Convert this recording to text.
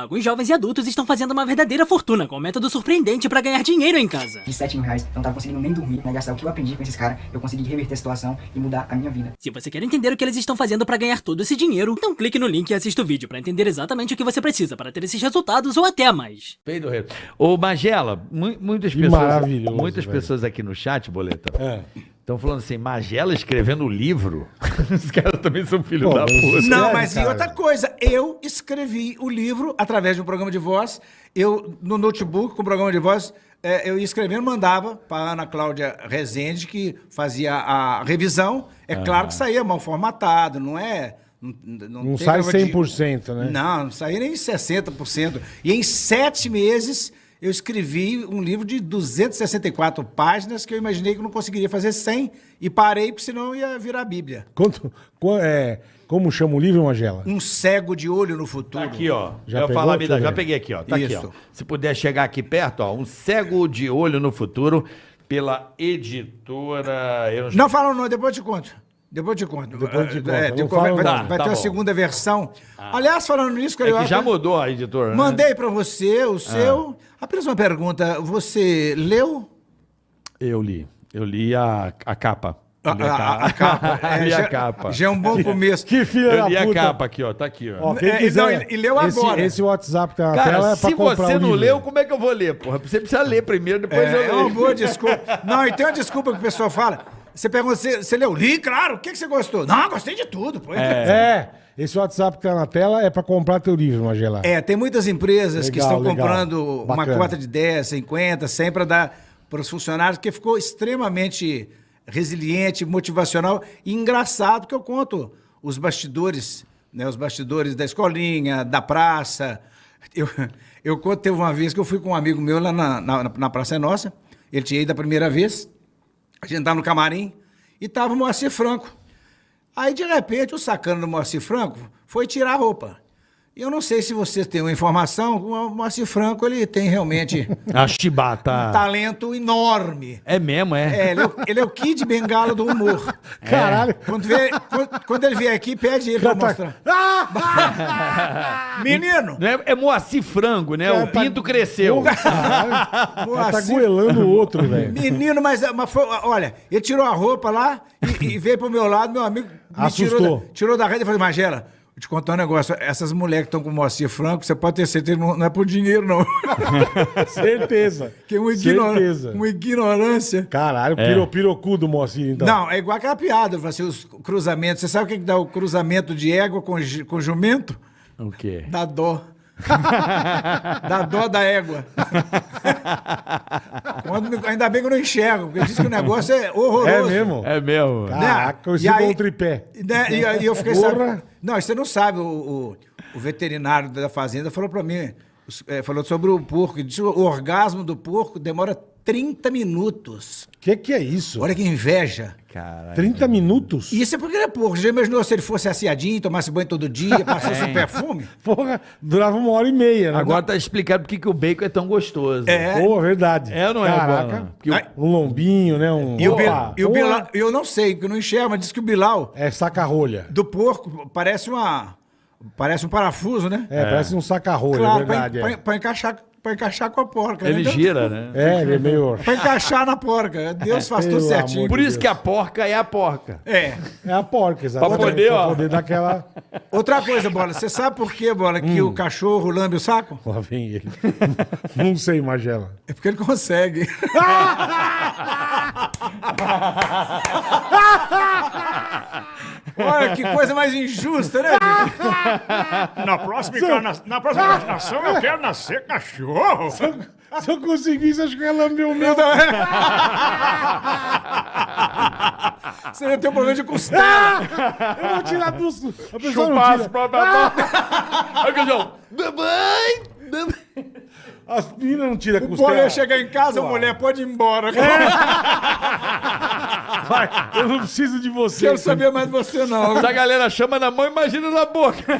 Alguns jovens e adultos estão fazendo uma verdadeira fortuna com um método surpreendente para ganhar dinheiro em casa. De 7 mil reais, eu não tava conseguindo nem dormir, né? Gastar o que eu aprendi com esses caras, eu consegui reverter a situação e mudar a minha vida. Se você quer entender o que eles estão fazendo para ganhar todo esse dinheiro, então clique no link e assista o vídeo para entender exatamente o que você precisa para ter esses resultados ou até mais. Peido rei. Ô, Magela, mu- muitas pessoas. maravilhoso, Muitas velho. pessoas aqui no chat, boleta. É. Estão falando assim, Magela escrevendo livro. Os caras também são filhos Pô, da puta. Não, mas e cara? outra coisa, eu escrevi o livro através de um programa de voz. Eu, no notebook, com o programa de voz, é, eu ia escrevendo, mandava para Ana Cláudia Rezende, que fazia a revisão. É claro que saía mal formatado, não é. Não, não Não tem sai negócio de- 100%, né? Não, não saía nem 60%. E em sete meses eu escrevi um livro de 264 páginas que eu imaginei que eu não conseguiria fazer 100 e parei, porque senão ia virar Bíblia. Quanto, qu- é, como chama o livro, Magela? Um cego de olho no futuro. Tá aqui, ó. Já Já, pegou? falar, eu já peguei aqui, ó. Tá aqui, ó. Isso. Se puder chegar aqui perto, ó. Um cego de olho no futuro pela editora. Eu não Não fala não, depois eu te conto. Depois eu te conto. Depois eu te conto. É, Não depois fala vai, não. vai- vai Tá, ter tá a bom. segunda versão. Aliás, falando nisso, É Carioca, que já mudou a editora. né? mandei pra você o seu. Apenas uma pergunta. Você leu? Eu li. Eu li a, a capa. A, Eu a- a capa. É, li já, a capa. Já é um bom começo. Que filha Eu li a capa aqui, ó. Tá aqui, ó. Ó, quem É, quiser, não, e- e leu esse, agora. Esse WhatsApp que tá na tela Cara, é pra se você não livro. leu, como é que eu vou ler, porra? Você precisa ler primeiro, depois eu É, é uma leio. boa desculpa. Não, e tem uma desculpa que o pessoal fala. Você pergunta, você, você leu? Li, claro. O que, que você gostou? Não, gostei de tudo. Pô. É, esse WhatsApp que tá na tela é pra comprar teu livro, Magela. É, tem muitas empresas que Legal, estão legal. comprando uma Bacana. cota de 10, 50, 100 para dar para os funcionários, que ficou extremamente resiliente, motivacional e engraçado, que eu conto os bastidores, né, os bastidores da escolinha, da praça. Eu, eu conto, teve uma vez que eu fui com um amigo meu lá na, na, na Praça é Nossa, ele tinha ido a primeira vez, a gente tava no camarim e tava o Moacir Franco. Aí, de repente, o sacano do Moacir Franco foi tirar a roupa. Eu não sei se vocês têm uma informação, o Moacir Franco, ele tem realmente A um chibata. talento enorme. É mesmo, é? É, ele é, o, ele é o Kid Bengala do humor. Caralho. Quando, vier- quando- quando ele vier aqui, pede ele pra tá- mostrar. Ah! Menino! É, é Moacir Frango, né? O pinto cresceu. Caralho. Ela tá Moacir- goelando o outro, velho. Menino, mas, mas foi, olha, ele tirou a roupa lá e, e veio pro meu lado, meu amigo me tirou Assustou. da, tirou da rede e falou, Magela, vou te contar um negócio, essas mulheres que estão com o Moacir Franco, você pode ter certeza, não, não é por dinheiro, não. Certeza. que é uma, ignor- Certeza. uma ignorância. Caralho, piro, pirocu do Moacir, então. Não, é igual aquela piada, assim, os cruzamentos. Você sabe o que, que dá o cruzamento de égua com, com jumento? O quê? Dá dó. dá dó da égua. Quando ainda bem que eu não enxergo, porque diz que o negócio é horroroso. É mesmo? É mesmo. Caraca, eu E aí- um tripé. Né? E, aí eu fiquei sabendo. Não, você não sabe, o, o- o veterinário da fazenda falou pra mim, é, falou sobre o porco, ele disse que o orgasmo do porco demora 30 minutos. Que que é isso? Olha que inveja. Caralho. 30 minutos? Isso é porque ele é porco. Já imaginou se ele fosse assiadinho, tomasse banho todo dia, passasse um perfume? Porra, durava uma hora e meia, né? Agora tá explicado por que que o bacon é tão gostoso. É. Pô, verdade. É ou não é, Caraca. Porque o- Ai, Um lombinho, né? Um... E o, Opa, Bil- e o. Bilal, eu não sei, porque eu não enxergo, mas diz que o Bilal É saca-rolha. do porco parece uma. Parece um parafuso, né? É, parece um saca-rolha, claro, é verdade. pra, é. pra- pra encaixar, pra encaixar com a porca. né? ele Então, gira, né? É, ele é meio... Pra encaixar na porca. Deus faz tudo certinho. Por isso que a porca é a porca. É. É a porca, exatamente. Pra poder, ó. Pra poder dar aquela... Outra coisa, Bola, você sabe por quê, Bola, que Hum. o cachorro lambe o saco? Lá vem ele. Não sei, Magela. É porque ele consegue. Que coisa mais injusta, né? Na próxima, encarna... Na próxima encarnação eu quero nascer cachorro. Se eu conseguisse, acho que o meu. Você vai ter um problema de costela. Eu vou tirar dos... A pessoa não Chupar as próprias Aí o cachorro, mamãe. As meninas não tiram O costela. Bola ia chegar em casa, a mulher pode ir embora. Vai, eu não preciso de você. Quero saber mais de você, não. Se a galera chama na mão, imagina na boca.